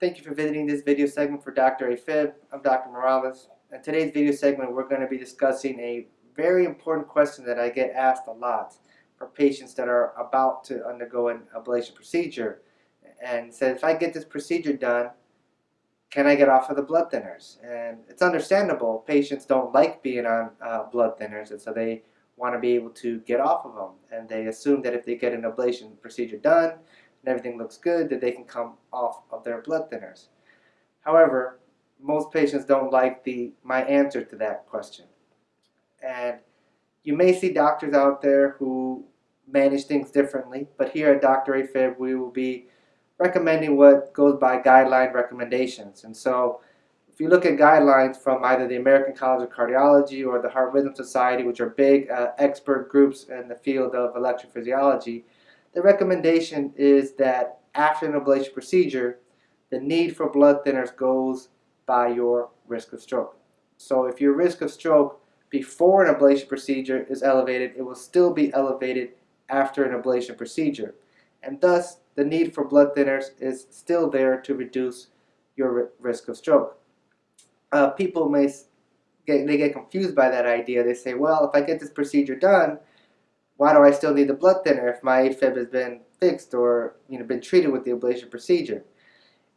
Thank you for visiting this video segment for Dr. AFib. I'm Dr. Morales. In today's video segment, we're going to be discussing a very important question that I get asked a lot for patients that are about to undergo an ablation procedure. And said, if I get this procedure done, can I get off of the blood thinners? And it's understandable. Patients don't like being on uh, blood thinners, and so they want to be able to get off of them. And they assume that if they get an ablation procedure done everything looks good, that they can come off of their blood thinners. However, most patients don't like the my answer to that question. And you may see doctors out there who manage things differently, but here at Dr. AFib we will be recommending what goes by guideline recommendations. And so if you look at guidelines from either the American College of Cardiology or the Heart Rhythm Society, which are big uh, expert groups in the field of electrophysiology, the recommendation is that after an ablation procedure, the need for blood thinners goes by your risk of stroke. So if your risk of stroke before an ablation procedure is elevated, it will still be elevated after an ablation procedure. And thus, the need for blood thinners is still there to reduce your risk of stroke uh, people may get they get confused by that idea. They say, well, if I get this procedure done, why do I still need the blood thinner if my AFib has been fixed or you know been treated with the ablation procedure?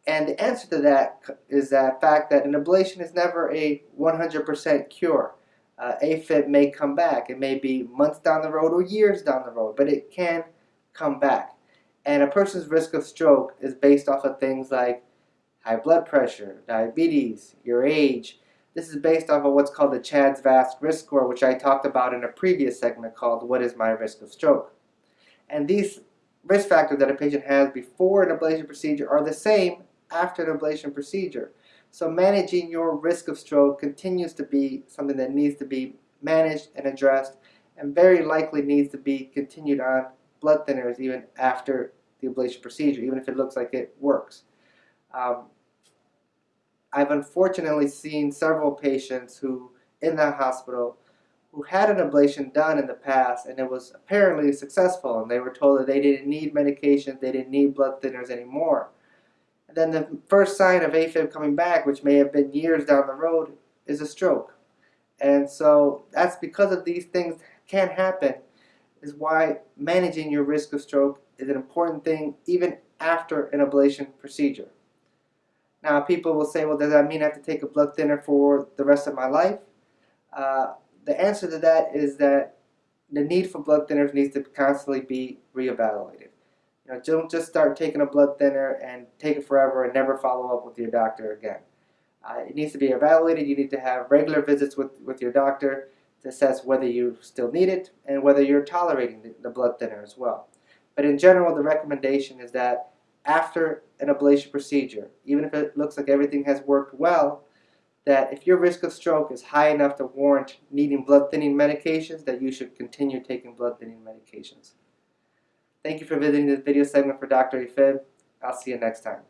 And the answer to that is that fact that an ablation is never a 100% cure. Uh, AFib may come back. It may be months down the road or years down the road, but it can come back. And a person's risk of stroke is based off of things like high blood pressure, diabetes, your age. This is based off of what's called the CHADS VASc risk score, which I talked about in a previous segment called What is my risk of stroke? And these risk factors that a patient has before an ablation procedure are the same after an ablation procedure. So managing your risk of stroke continues to be something that needs to be managed and addressed and very likely needs to be continued on blood thinners even after the ablation procedure, even if it looks like it works. Um, I've unfortunately seen several patients who, in that hospital, who had an ablation done in the past and it was apparently successful and they were told that they didn't need medications, they didn't need blood thinners anymore. And then the first sign of AFib coming back, which may have been years down the road, is a stroke. And so that's because of these things can happen is why managing your risk of stroke is an important thing even after an ablation procedure. Now people will say, well does that mean I have to take a blood thinner for the rest of my life? Uh, the answer to that is that the need for blood thinners needs to constantly be reevaluated. You know, don't just start taking a blood thinner and take it forever and never follow up with your doctor again. Uh, it needs to be evaluated. You need to have regular visits with, with your doctor to assess whether you still need it and whether you're tolerating the, the blood thinner as well. But in general, the recommendation is that after an ablation procedure, even if it looks like everything has worked well, that if your risk of stroke is high enough to warrant needing blood thinning medications, that you should continue taking blood thinning medications. Thank you for visiting this video segment for Dr. AFib. I'll see you next time.